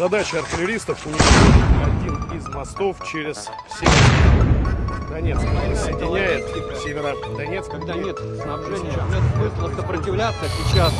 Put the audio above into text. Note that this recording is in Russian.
Задача артиллеристов уничтожить один из мостов через Северодонецк. Соединяет Северодонецк. Когда нет снабжения, нет смысла сопротивляться сейчас.